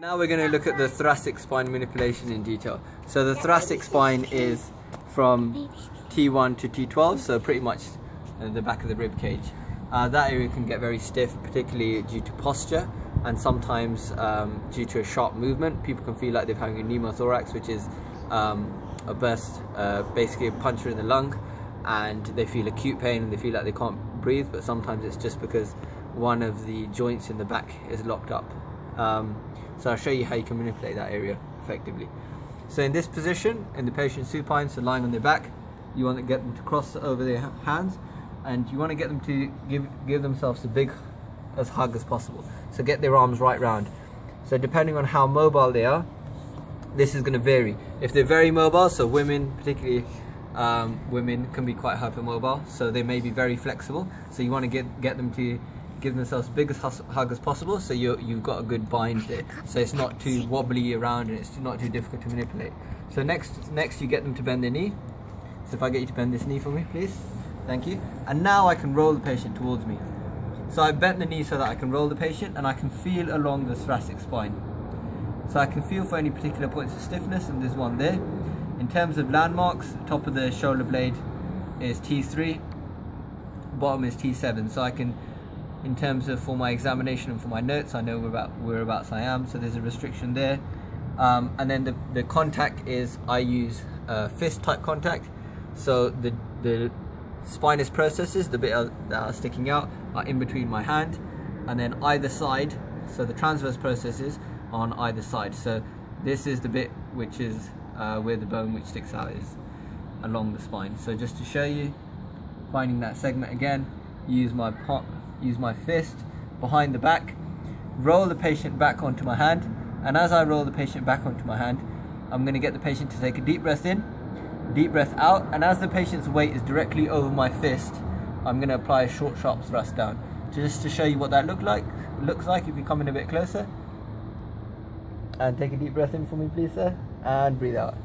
Now we're going to look at the thoracic spine manipulation in detail. So the thoracic spine is from T1 to T12, so pretty much the back of the rib cage. Uh, that area can get very stiff, particularly due to posture and sometimes um, due to a sharp movement. People can feel like they're having a pneumothorax, which is um, a burst, uh, basically a puncture in the lung, and they feel acute pain and they feel like they can't breathe, but sometimes it's just because one of the joints in the back is locked up. Um, so I'll show you how you can manipulate that area effectively. So in this position, in the patient supine, so lying on their back, you want to get them to cross over their hands and you want to get them to give, give themselves a big as hug as possible. So get their arms right round. So depending on how mobile they are, this is going to vary. If they're very mobile, so women, particularly um, women, can be quite hypermobile, so they may be very flexible. So you want to get get them to give themselves as big as hug as possible so you you've got a good bind there. So it's not too wobbly around and it's not too difficult to manipulate. So next next you get them to bend their knee. So if I get you to bend this knee for me please. Thank you. And now I can roll the patient towards me. So I bent the knee so that I can roll the patient and I can feel along the thoracic spine. So I can feel for any particular points of stiffness and there's one there. In terms of landmarks top of the shoulder blade is T3 bottom is T7 so I can in terms of for my examination and for my notes I know about whereabouts I am so there's a restriction there. Um, and then the, the contact is I use fist type contact. So the the spinous processes the bit that are sticking out are in between my hand and then either side. So the transverse processes on either side. So this is the bit which is uh, where the bone which sticks out is along the spine. So just to show you finding that segment again use my pot use my fist behind the back, roll the patient back onto my hand, and as I roll the patient back onto my hand, I'm going to get the patient to take a deep breath in, deep breath out, and as the patient's weight is directly over my fist, I'm going to apply a short, sharp thrust down. Just to show you what that look like, looks like if you come in a bit closer. And take a deep breath in for me, please, sir. And breathe out.